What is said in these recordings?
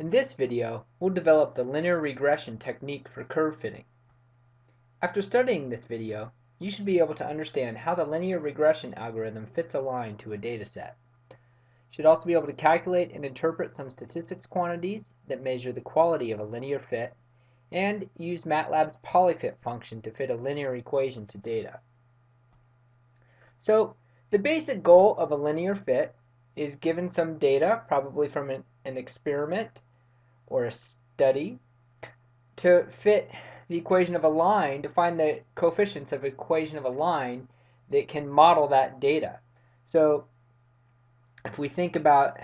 In this video, we'll develop the linear regression technique for curve fitting. After studying this video, you should be able to understand how the linear regression algorithm fits a line to a data set. You should also be able to calculate and interpret some statistics quantities that measure the quality of a linear fit, and use MATLAB's polyfit function to fit a linear equation to data. So, the basic goal of a linear fit is given some data, probably from an, an experiment or a study, to fit the equation of a line, to find the coefficients of equation of a line that can model that data. So if we think about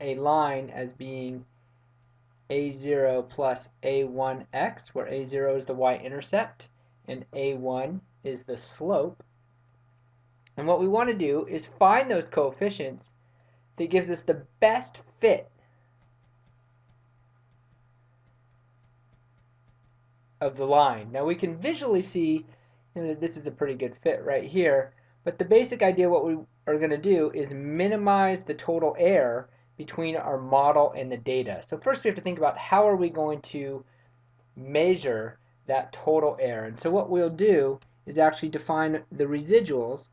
a line as being a0 plus a1x, where a0 is the y-intercept and a1 is the slope, and what we want to do is find those coefficients that gives us the best fit of the line. Now we can visually see you know, that this is a pretty good fit right here, but the basic idea what we are going to do is minimize the total error between our model and the data. So first we have to think about how are we going to measure that total error. And so what we'll do is actually define the residuals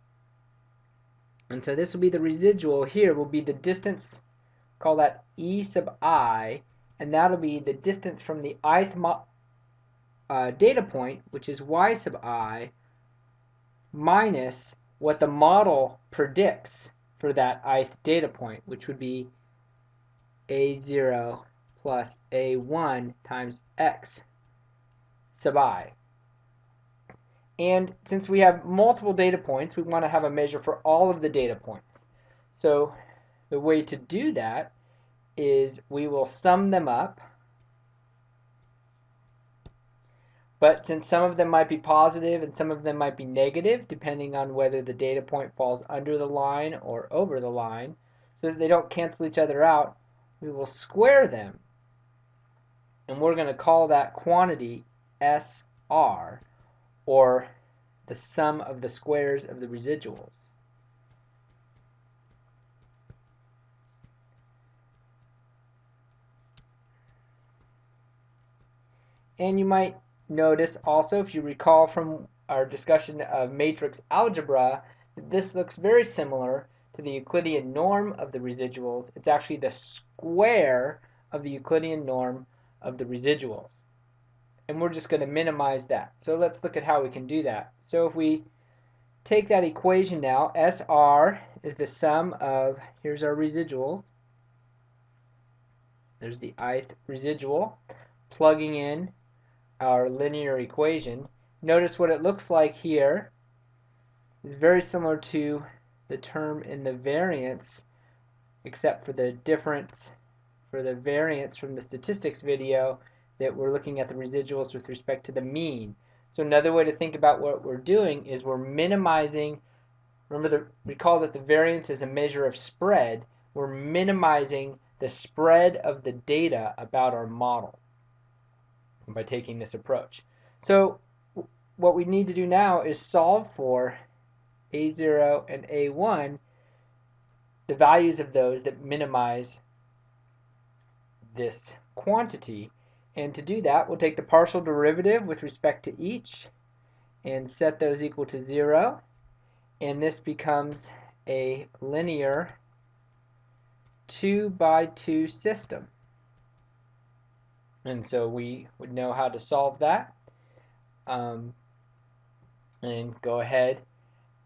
and so this will be the residual here will be the distance, call that E sub i, and that'll be the distance from the ith uh, data point, which is y sub i, minus what the model predicts for that ith data point, which would be a0 plus a1 times x sub i. And since we have multiple data points, we want to have a measure for all of the data points. So the way to do that is we will sum them up. But since some of them might be positive and some of them might be negative, depending on whether the data point falls under the line or over the line, so that they don't cancel each other out, we will square them. And we're going to call that quantity SR or the sum of the squares of the residuals. And you might notice also, if you recall from our discussion of matrix algebra, this looks very similar to the Euclidean norm of the residuals. It's actually the square of the Euclidean norm of the residuals and we're just going to minimize that. So let's look at how we can do that. So if we take that equation now, SR is the sum of, here's our residual, there's the ith residual, plugging in our linear equation. Notice what it looks like here is very similar to the term in the variance, except for the difference for the variance from the statistics video that we're looking at the residuals with respect to the mean. So another way to think about what we're doing is we're minimizing, remember the, recall that the variance is a measure of spread, we're minimizing the spread of the data about our model by taking this approach. So what we need to do now is solve for A0 and A1, the values of those that minimize this quantity and to do that, we'll take the partial derivative with respect to each and set those equal to 0. And this becomes a linear 2 by 2 system. And so we would know how to solve that. Um, and go ahead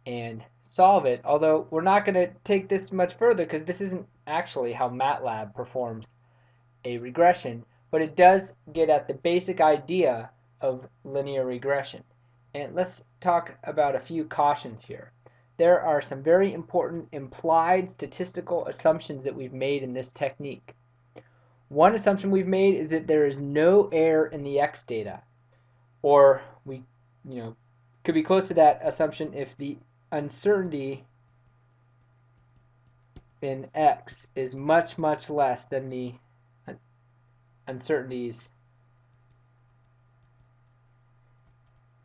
and solve it. Although we're not going to take this much further because this isn't actually how MATLAB performs a regression but it does get at the basic idea of linear regression. And let's talk about a few cautions here. There are some very important implied statistical assumptions that we've made in this technique. One assumption we've made is that there is no error in the x data. Or we, you know, could be close to that assumption if the uncertainty in x is much, much less than the uncertainties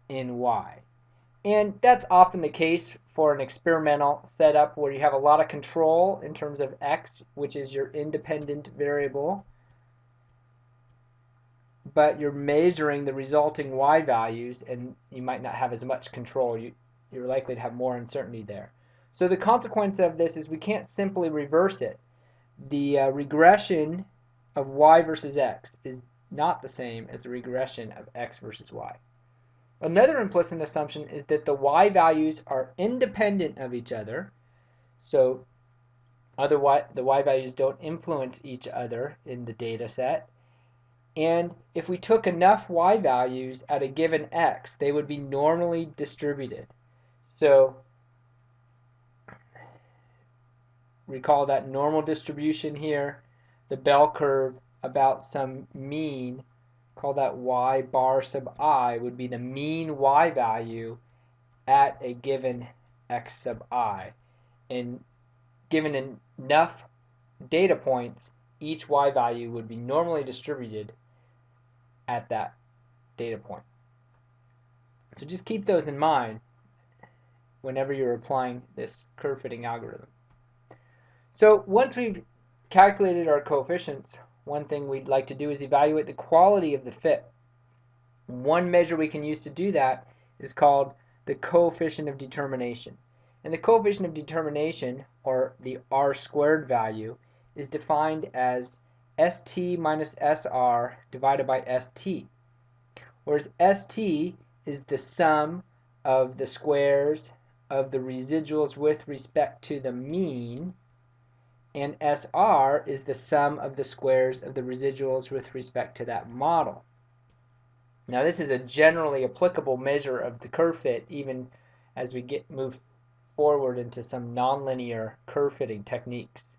in y. And that's often the case for an experimental setup where you have a lot of control in terms of x, which is your independent variable, but you're measuring the resulting y values and you might not have as much control. You, you're likely to have more uncertainty there. So the consequence of this is we can't simply reverse it. The uh, regression of y versus x is not the same as the regression of x versus y. Another implicit assumption is that the y values are independent of each other. So other y, the y values don't influence each other in the data set. And if we took enough y values at a given x, they would be normally distributed. So recall that normal distribution here, the bell curve about some mean call that y bar sub i, would be the mean y value at a given x sub i. And given enough data points, each y value would be normally distributed at that data point. So just keep those in mind whenever you're applying this curve fitting algorithm. So once we've calculated our coefficients, one thing we'd like to do is evaluate the quality of the fit. One measure we can use to do that is called the coefficient of determination. And the coefficient of determination, or the r squared value, is defined as st minus sr divided by st. Whereas st is the sum of the squares of the residuals with respect to the mean and SR is the sum of the squares of the residuals with respect to that model. Now this is a generally applicable measure of the curve fit even as we get move forward into some nonlinear curve fitting techniques.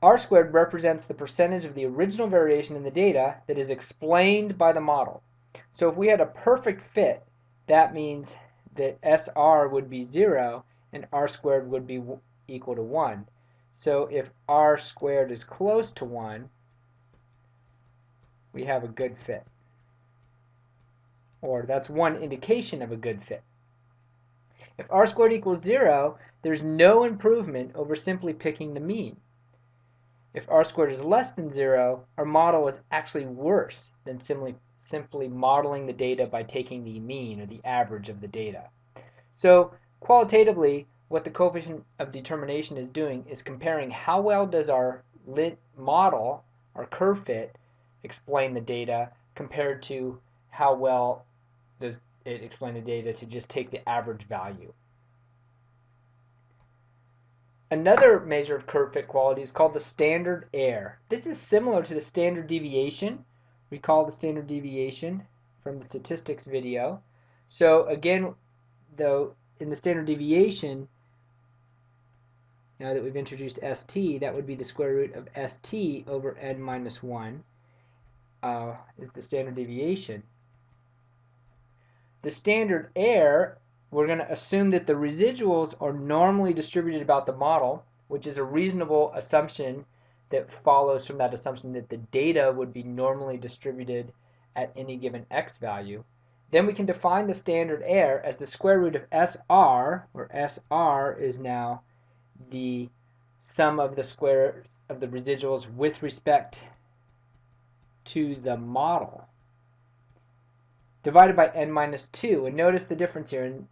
R squared represents the percentage of the original variation in the data that is explained by the model. So if we had a perfect fit, that means that SR would be 0 and R squared would be equal to 1. So if r squared is close to 1, we have a good fit. Or that's one indication of a good fit. If r squared equals 0, there's no improvement over simply picking the mean. If r squared is less than 0, our model is actually worse than simply, simply modeling the data by taking the mean or the average of the data. So qualitatively, what the coefficient of determination is doing is comparing how well does our lit model, our curve fit, explain the data compared to how well does it explain the data to just take the average value. Another measure of curve fit quality is called the standard error. This is similar to the standard deviation. Recall the standard deviation from the statistics video. So again, though, in the standard deviation, now that we've introduced st, that would be the square root of st over n minus 1 uh, is the standard deviation. The standard error, we're going to assume that the residuals are normally distributed about the model, which is a reasonable assumption that follows from that assumption that the data would be normally distributed at any given x value. Then we can define the standard error as the square root of SR, where SR is now the sum of the squares of the residuals with respect to the model divided by n minus 2. And notice the difference here. In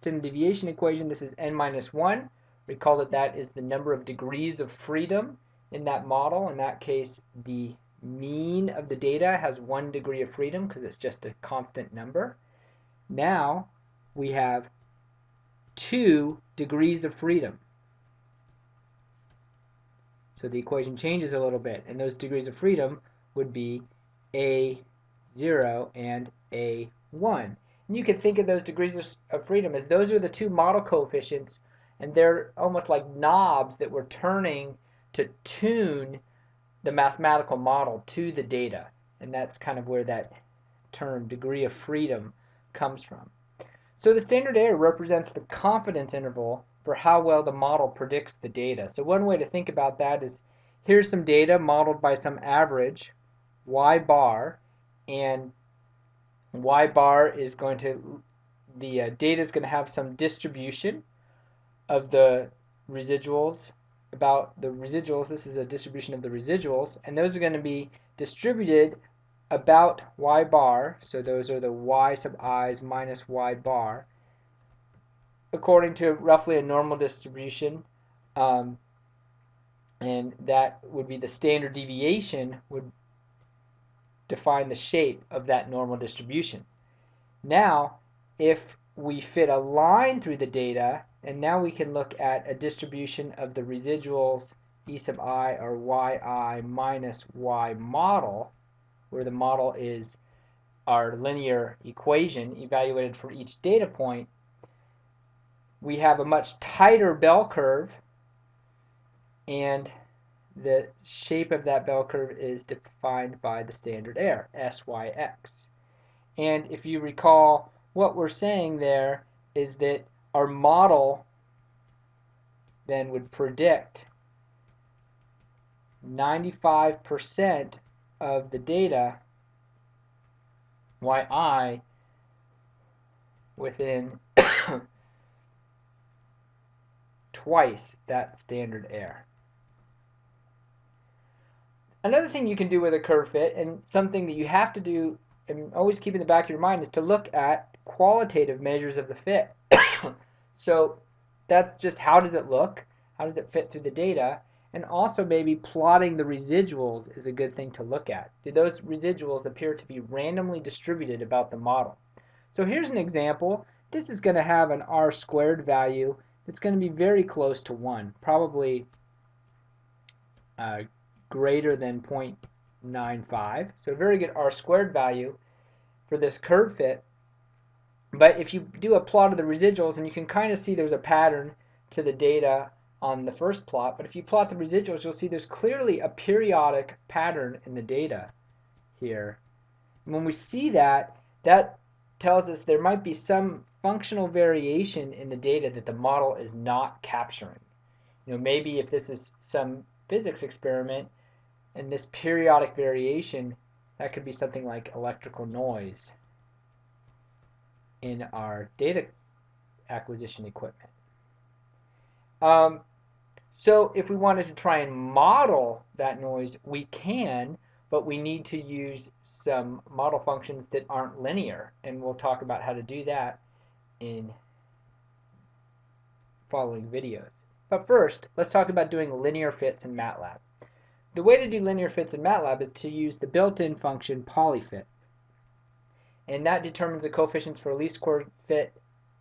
standard deviation equation, this is n minus 1. Recall that that is the number of degrees of freedom in that model. In that case, the mean of the data has one degree of freedom because it's just a constant number. Now we have two degrees of freedom. So the equation changes a little bit, and those degrees of freedom would be A0 and A1. And you can think of those degrees of freedom as those are the two model coefficients, and they're almost like knobs that we're turning to tune the mathematical model to the data. And that's kind of where that term degree of freedom comes from. So the standard error represents the confidence interval for how well the model predicts the data. So one way to think about that is here's some data modeled by some average y bar and y bar is going to, the uh, data is going to have some distribution of the residuals about the residuals. This is a distribution of the residuals, and those are going to be distributed about y bar. So those are the y sub i's minus y bar, according to roughly a normal distribution. Um, and that would be the standard deviation would define the shape of that normal distribution. Now, if we fit a line through the data, and now we can look at a distribution of the residuals e sub i or yi minus y model, where the model is our linear equation evaluated for each data point, we have a much tighter bell curve and the shape of that bell curve is defined by the standard error, SYX. And if you recall, what we're saying there is that our model then would predict 95% of the data yi within twice that standard error. Another thing you can do with a curve fit, and something that you have to do and always keep in the back of your mind, is to look at qualitative measures of the fit. so that's just how does it look? How does it fit through the data? And also maybe plotting the residuals is a good thing to look at. Do those residuals appear to be randomly distributed about the model? So here's an example. This is going to have an r squared value that's going to be very close to 1, probably uh, greater than 0.95. So a very good r squared value for this curve fit. But if you do a plot of the residuals, and you can kind of see there's a pattern to the data on the first plot, but if you plot the residuals, you'll see there's clearly a periodic pattern in the data here. And when we see that, that tells us there might be some functional variation in the data that the model is not capturing. You know, maybe if this is some physics experiment, and this periodic variation, that could be something like electrical noise in our data acquisition equipment. Um, so if we wanted to try and model that noise, we can, but we need to use some model functions that aren't linear, and we'll talk about how to do that in following videos. But first, let's talk about doing linear fits in MATLAB. The way to do linear fits in MATLAB is to use the built-in function polyfit. And that determines the coefficients for a least square fit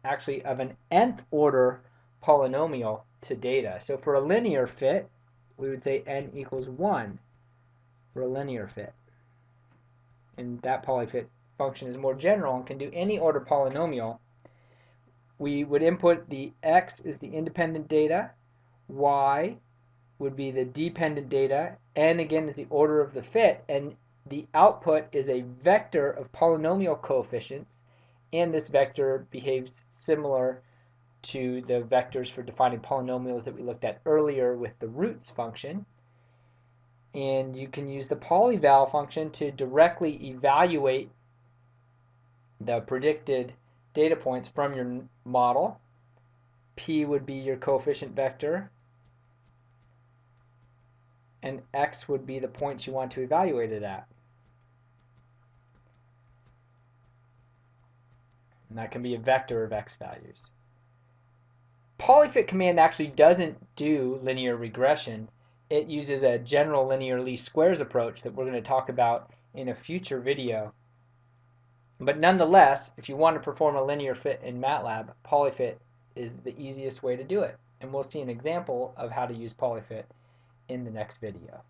actually of an nth order polynomial to data. So for a linear fit, we would say n equals 1 for a linear fit. And that polyfit function is more general and can do any order polynomial. We would input the x is the independent data, y would be the dependent data, n again is the order of the fit, and the output is a vector of polynomial coefficients, and this vector behaves similar to the vectors for defining polynomials that we looked at earlier with the roots function. And you can use the polyval function to directly evaluate the predicted data points from your model. P would be your coefficient vector, and x would be the points you want to evaluate it at. And that can be a vector of x values. Polyfit command actually doesn't do linear regression. It uses a general linear least squares approach that we're going to talk about in a future video. But nonetheless, if you want to perform a linear fit in MATLAB, polyfit is the easiest way to do it. And we'll see an example of how to use polyfit in the next video.